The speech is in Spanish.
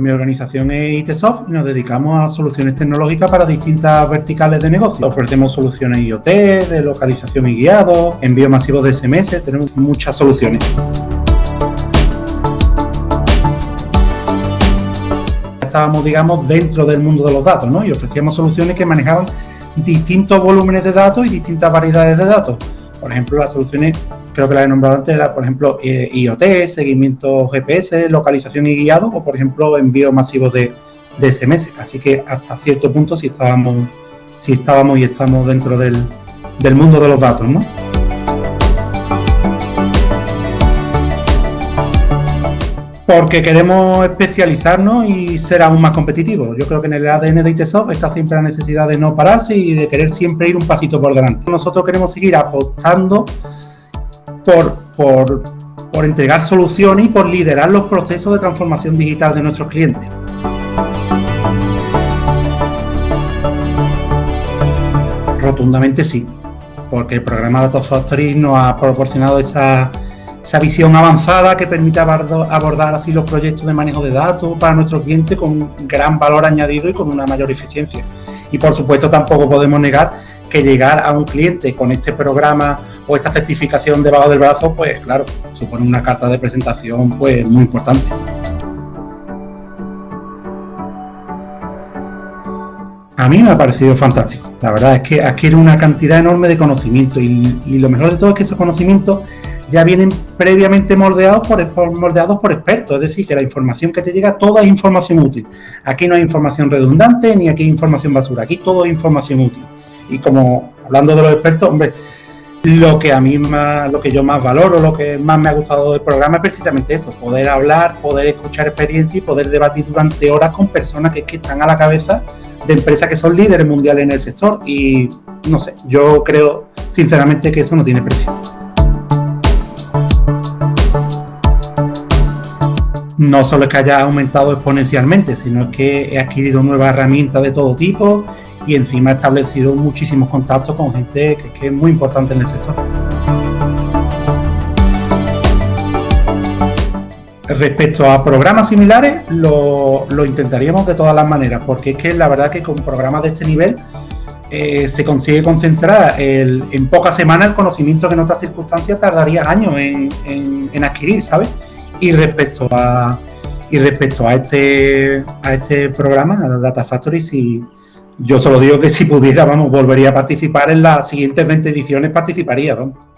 mi organización es ITSoft y nos dedicamos a soluciones tecnológicas para distintas verticales de negocio. Ofrecemos soluciones IoT, de localización y guiado, envío masivo de SMS, tenemos muchas soluciones. Estábamos, digamos, dentro del mundo de los datos, ¿no? Y ofrecíamos soluciones que manejaban distintos volúmenes de datos y distintas variedades de datos. Por ejemplo, las soluciones creo que la he nombrado antes, por ejemplo, eh, IoT, seguimiento GPS, localización y guiado, o por ejemplo, envío masivo de, SMS. Así que hasta cierto punto sí estábamos, sí estábamos y estamos dentro del, del mundo de los datos, ¿no? porque queremos especializarnos y ser aún más competitivos. Yo creo que en el ADN de ITSOft está siempre la necesidad de no pararse y de querer siempre ir un pasito por delante. Nosotros queremos seguir apostando por, por, entregar soluciones y por liderar los procesos de transformación digital de nuestros clientes. Rotundamente sí, porque el programa Data Factory nos ha proporcionado esa, esa visión avanzada que permite abordar así los proyectos de manejo de datos para nuestros clientes con gran valor añadido y con una mayor eficiencia. Y por supuesto tampoco podemos negar que llegar a un cliente con este programa o esta certificación debajo del brazo, pues claro, supone una carta de presentación pues muy importante. A mí me ha parecido fantástico. La verdad es que adquiere una cantidad enorme de conocimiento y, lo mejor de todo es que esos conocimientos ya vienen previamente moldeados por, moldeados por expertos, es decir, que la información que te llega, toda es información útil. Aquí no hay información redundante ni aquí hay información basura, aquí todo es información útil. Y como hablando de los expertos, hombre, lo que a mí más, lo que yo más valoro, lo que más me ha gustado del programa es precisamente eso, poder hablar, poder escuchar experiencia y poder debatir durante horas con personas que, que están a la cabeza de empresas que son líderes mundiales en el sector y no sé, yo creo sinceramente que eso no tiene precio. No solo es que haya aumentado exponencialmente, sino que he adquirido nuevas herramientas de todo tipo y encima he establecido muchísimos contactos con gente que, es muy importante en el sector. Respecto a programas similares, lo, intentaríamos de todas las maneras, porque es que la verdad que con programas de este nivel eh, se consigue concentrar en pocas semanas el conocimiento que en otras circunstancias tardaría años en, adquirir, ¿sabes? Y respecto a y respecto a este a este programa, a Data Factory, si, yo solo digo que si pudiera, vamos, volvería a participar en las siguientes 20 ediciones, participaría, vamos.